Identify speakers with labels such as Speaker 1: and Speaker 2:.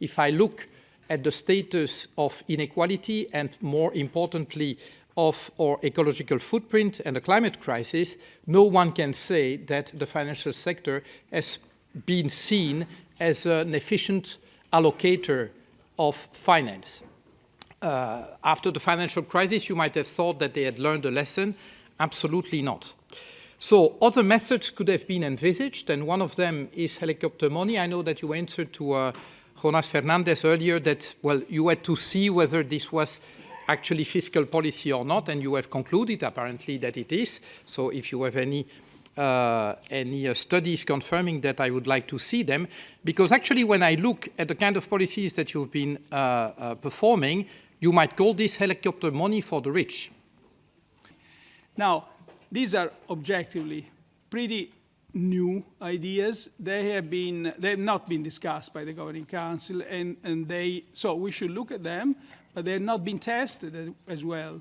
Speaker 1: if I look at the status of inequality and more importantly of our ecological footprint and the climate crisis, no one can say that the financial sector has been seen as an efficient allocator of finance. Uh, after the financial crisis, you might have thought that they had learned a lesson. Absolutely not. So other methods could have been envisaged, and one of them is helicopter money. I know that you answered to uh, Jonas Fernandez earlier that, well, you had to see whether this was actually fiscal policy or not, and you have concluded apparently that it is. So if you have any uh, any uh, studies confirming that, I would like to see them. Because actually, when I look at the kind of policies that you've been uh, uh performing, you might call this helicopter money for the rich.
Speaker 2: Now, these are objectively pretty new ideas. They have been, they have not been discussed by the Governing Council, and, and they, so we should look at them, but they have not been tested as, as well.